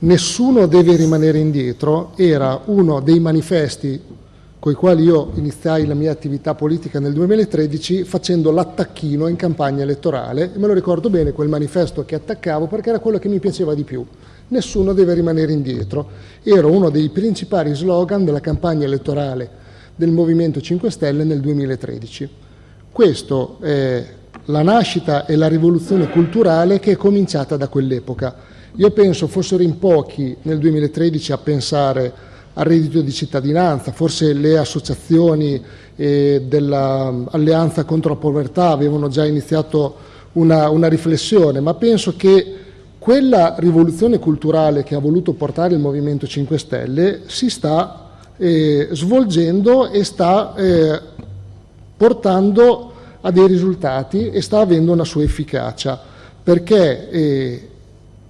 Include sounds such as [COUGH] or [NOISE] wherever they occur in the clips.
nessuno deve rimanere indietro era uno dei manifesti con i quali io iniziai la mia attività politica nel 2013 facendo l'attacchino in campagna elettorale e me lo ricordo bene quel manifesto che attaccavo perché era quello che mi piaceva di più. Nessuno deve rimanere indietro. Era uno dei principali slogan della campagna elettorale del Movimento 5 Stelle nel 2013. Questo è la nascita e la rivoluzione culturale che è cominciata da quell'epoca. Io penso fossero in pochi nel 2013 a pensare al reddito di cittadinanza, forse le associazioni eh, dell'Alleanza contro la povertà avevano già iniziato una, una riflessione, ma penso che quella rivoluzione culturale che ha voluto portare il Movimento 5 Stelle si sta eh, svolgendo e sta eh, portando a dei risultati e sta avendo una sua efficacia, perché eh,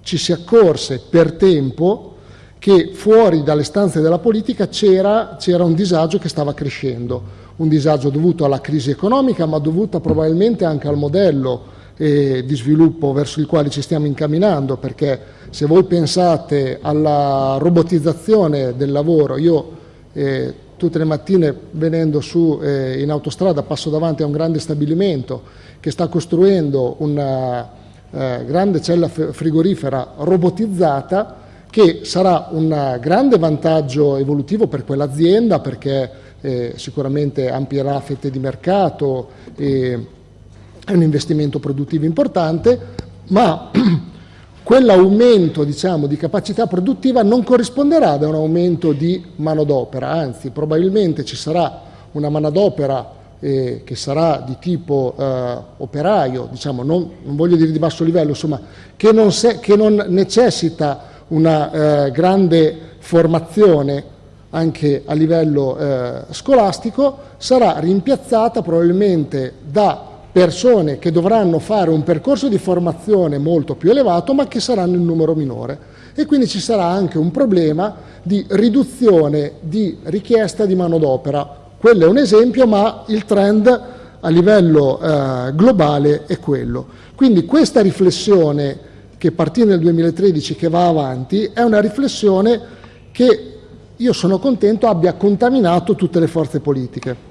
ci si accorse per tempo che fuori dalle stanze della politica c'era, un disagio che stava crescendo, un disagio dovuto alla crisi economica ma dovuto probabilmente anche al modello eh, di sviluppo verso il quale ci stiamo incamminando perché se voi pensate alla robotizzazione del lavoro, io eh, tutte le mattine venendo su eh, in autostrada passo davanti a un grande stabilimento che sta costruendo una eh, grande cella frigorifera robotizzata che sarà un grande vantaggio evolutivo per quell'azienda perché eh, sicuramente amplierà fette di mercato e è un investimento produttivo importante, ma [CLEARS THROAT] quell'aumento diciamo, di capacità produttiva non corrisponderà ad un aumento di manodopera, anzi probabilmente ci sarà una manodopera eh, che sarà di tipo eh, operaio, diciamo, non, non, voglio dire di basso livello, insomma, che non, se, che non necessita una eh, grande formazione anche a livello eh, scolastico, sarà rimpiazzata probabilmente da persone che dovranno fare un percorso di formazione molto più elevato ma che saranno in numero minore e quindi ci sarà anche un problema di riduzione di richiesta di manodopera. Quello è un esempio ma il trend a livello eh, globale è quello. Quindi questa riflessione che partì nel 2013 che va avanti, è una riflessione che io sono contento abbia contaminato tutte le forze politiche.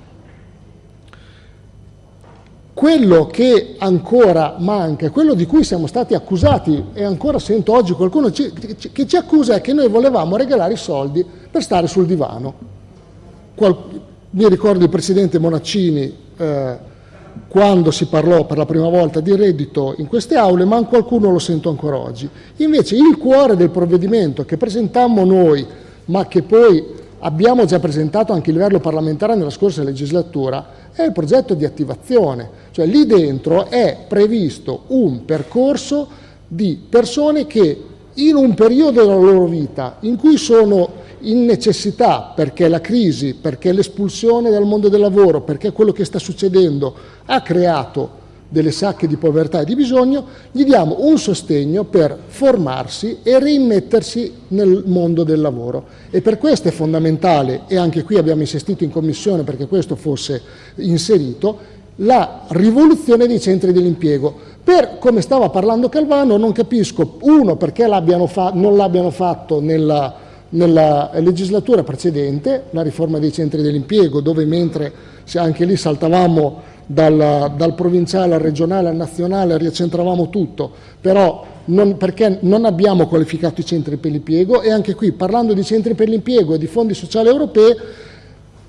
Quello che ancora manca, quello di cui siamo stati accusati e ancora sento oggi qualcuno ci, che ci accusa è che noi volevamo regalare i soldi per stare sul divano. Qual, mi ricordo il Presidente Monaccini eh, quando si parlò per la prima volta di reddito in queste aule, ma qualcuno lo sento ancora oggi. Invece il cuore del provvedimento che presentammo noi, ma che poi abbiamo già presentato anche a livello parlamentare nella scorsa legislatura, è il progetto di attivazione. Cioè lì dentro è previsto un percorso di persone che in un periodo della loro vita in cui sono in necessità perché la crisi, perché l'espulsione dal mondo del lavoro, perché quello che sta succedendo ha creato delle sacche di povertà e di bisogno, gli diamo un sostegno per formarsi e rimettersi nel mondo del lavoro. E per questo è fondamentale, e anche qui abbiamo insistito in commissione perché questo fosse inserito, la rivoluzione dei centri dell'impiego. Per, come stava parlando Calvano, non capisco, uno, perché non l'abbiano fatto nella nella legislatura precedente, la riforma dei centri dell'impiego, dove mentre anche lì saltavamo dal, dal, provinciale al regionale al nazionale, riaccentravamo tutto, però non, perché non abbiamo qualificato i centri per l'impiego e anche qui parlando di centri per l'impiego e di fondi sociali europei,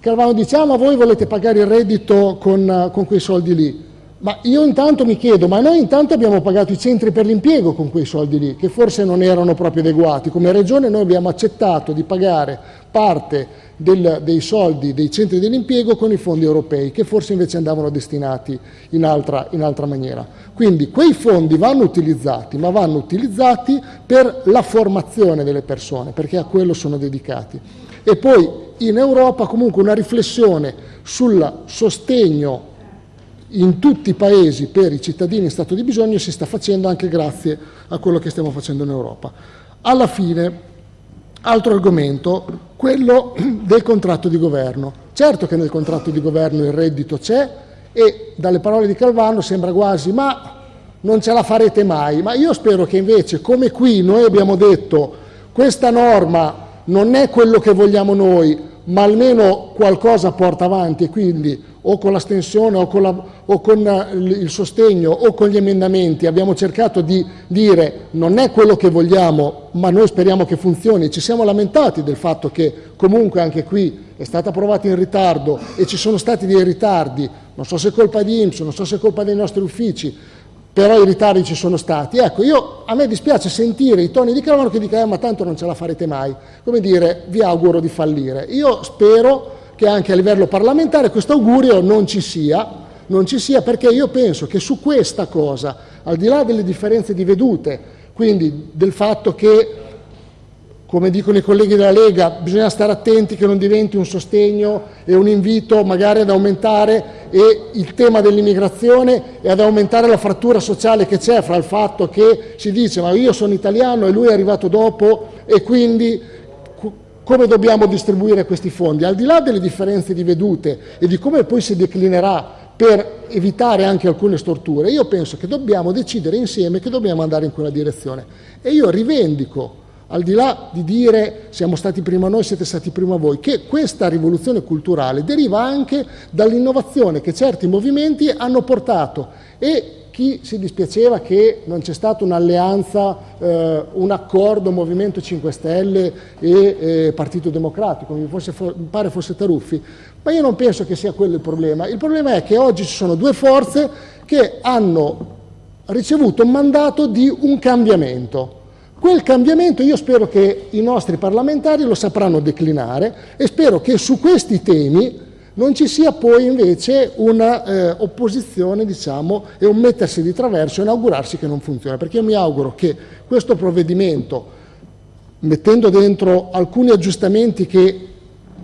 Calvano diciamo, ah, voi volete pagare il reddito con, con quei soldi lì, ma io intanto mi chiedo, ma noi intanto abbiamo pagato i centri per l'impiego con quei soldi lì, che forse non erano proprio adeguati. Come regione noi abbiamo accettato di pagare parte del, dei soldi dei centri dell'impiego con i fondi europei, che forse invece andavano destinati in altra, in altra maniera. Quindi quei fondi vanno utilizzati, ma vanno utilizzati per la formazione delle persone, perché a quello sono dedicati. E poi in Europa comunque una riflessione sul sostegno in tutti i paesi per i cittadini in stato di bisogno si sta facendo anche grazie a quello che stiamo facendo in Europa. Alla fine, altro argomento, quello del contratto di governo. Certo che nel contratto di governo il reddito c'è e dalle parole di Calvano sembra quasi ma non ce la farete mai, ma io spero che invece come qui noi abbiamo detto questa norma non è quello che vogliamo noi, ma almeno qualcosa porta avanti e quindi o con l'astensione o, o con eh, il sostegno o con gli emendamenti abbiamo cercato di dire non è quello che vogliamo ma noi speriamo che funzioni, ci siamo lamentati del fatto che comunque anche qui è stata approvata in ritardo e ci sono stati dei ritardi, non so se è colpa di IMSS, non so se è colpa dei nostri uffici, però i ritardi ci sono stati. Ecco, io, a me dispiace sentire i toni di Calamano che dicono eh, ma tanto non ce la farete mai, come dire vi auguro di fallire. Io spero che anche a livello parlamentare questo augurio non ci sia, non ci sia perché io penso che su questa cosa, al di là delle differenze di vedute, quindi del fatto che come dicono i colleghi della Lega, bisogna stare attenti che non diventi un sostegno e un invito magari ad aumentare il tema dell'immigrazione e ad aumentare la frattura sociale che c'è fra il fatto che si dice ma io sono italiano e lui è arrivato dopo e quindi come dobbiamo distribuire questi fondi? Al di là delle differenze di vedute e di come poi si declinerà per evitare anche alcune storture, io penso che dobbiamo decidere insieme che dobbiamo andare in quella direzione e io rivendico al di là di dire siamo stati prima noi, siete stati prima voi, che questa rivoluzione culturale deriva anche dall'innovazione che certi movimenti hanno portato e chi si dispiaceva che non c'è stata un'alleanza, eh, un accordo Movimento 5 Stelle e eh, Partito Democratico, mi, fosse, mi pare fosse Taruffi, ma io non penso che sia quello il problema. Il problema è che oggi ci sono due forze che hanno ricevuto un mandato di un cambiamento Quel cambiamento io spero che i nostri parlamentari lo sapranno declinare e spero che su questi temi non ci sia poi invece una eh, diciamo, e un mettersi di traverso e inaugurarsi che non funziona, perché io mi auguro che questo provvedimento, mettendo dentro alcuni aggiustamenti che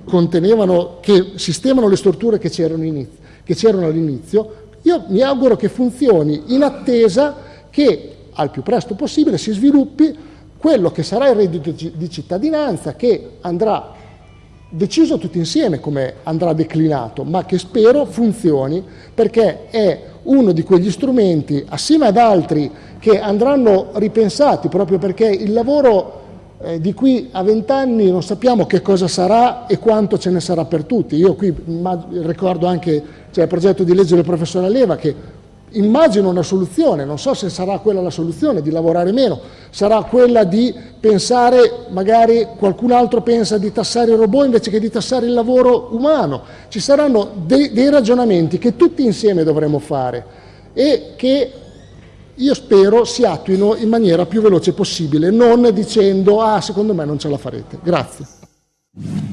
contenevano, che sistemano le storture che c'erano all'inizio, io mi auguro che funzioni in attesa che al più presto possibile si sviluppi quello che sarà il reddito di cittadinanza che andrà deciso tutti insieme come andrà declinato, ma che spero funzioni perché è uno di quegli strumenti, assieme ad altri che andranno ripensati proprio perché il lavoro eh, di qui a vent'anni non sappiamo che cosa sarà e quanto ce ne sarà per tutti. Io qui ricordo anche cioè, il progetto di legge del professore Leva che immagino una soluzione, non so se sarà quella la soluzione di lavorare meno, sarà quella di pensare, magari qualcun altro pensa di tassare il robot invece che di tassare il lavoro umano, ci saranno dei, dei ragionamenti che tutti insieme dovremo fare e che io spero si attuino in maniera più veloce possibile, non dicendo ah secondo me non ce la farete. Grazie.